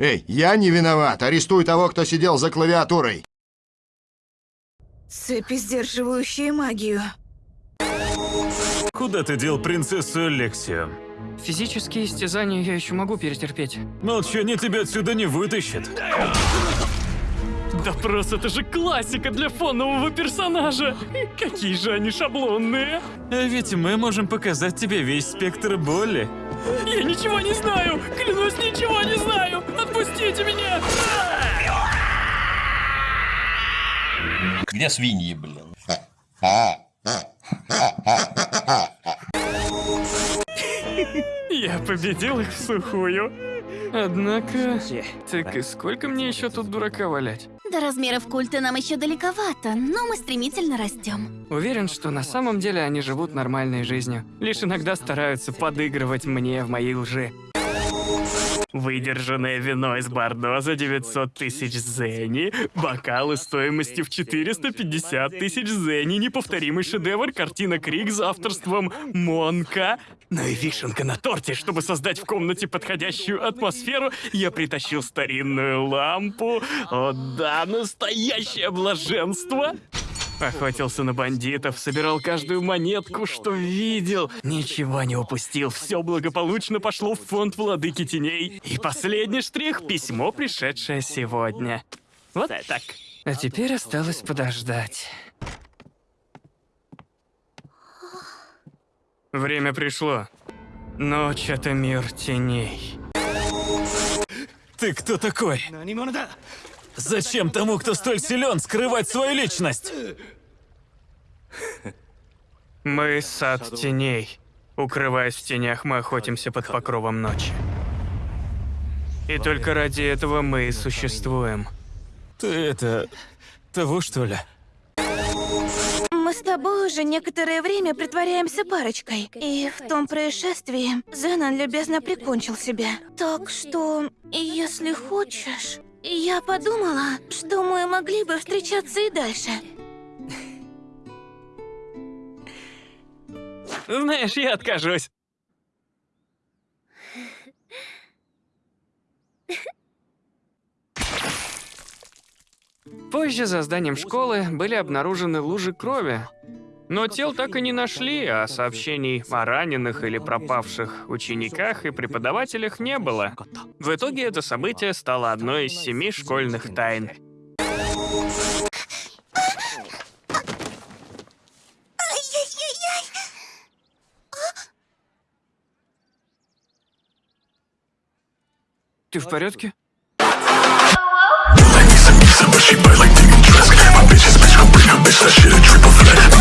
Эй, я не виноват. Арестуй того, кто сидел за клавиатурой. Цепи, сдерживающие магию. Куда ты дел принцессу Алексию? Физические истязания я еще могу перетерпеть. Молчание тебя отсюда не вытащит. Допрос это же классика для фонового персонажа. Какие же они шаблонные. А ведь мы можем показать тебе весь спектр боли. Я ничего не знаю. Клянусь, ничего не знаю. Где свиньи, блин? Я победил их в сухую. Однако... Так и сколько мне еще тут дурака валять? До размеров культа нам еще далековато, но мы стремительно растем. Уверен, что на самом деле они живут нормальной жизнью. Лишь иногда стараются подыгрывать мне в моей лжи. Выдержанное вино из Бордо за 900 тысяч зени, бокалы стоимостью в 450 тысяч зени, неповторимый шедевр, картина Крик за авторством Монка. Ну и вишенка на торте, чтобы создать в комнате подходящую атмосферу, я притащил старинную лампу. О да, настоящее блаженство! Охотился на бандитов, собирал каждую монетку, что видел. Ничего не упустил, все благополучно пошло в фонд Владыки Теней. И последний штрих — письмо, пришедшее сегодня. Вот так. А теперь осталось подождать. Время пришло. Ночь — это мир теней. Ты кто такой? Зачем тому, кто столь силен, скрывать свою личность? Мы — сад теней. Укрываясь в тенях, мы охотимся под покровом ночи. И только ради этого мы и существуем. Ты это... того, что ли? Мы с тобой уже некоторое время притворяемся парочкой. И в том происшествии Зенон любезно прикончил себя. Так что, если хочешь, я подумала, что мы могли бы встречаться и дальше. Знаешь, я откажусь. Позже за зданием школы были обнаружены лужи крови. Но тел так и не нашли, а сообщений о раненых или пропавших учениках и преподавателях не было. В итоге это событие стало одной из семи школьных тайн. Ты в порядке? But she bite like digging dress My bitch is bitch, gon' bring her bitch That shit a triple threat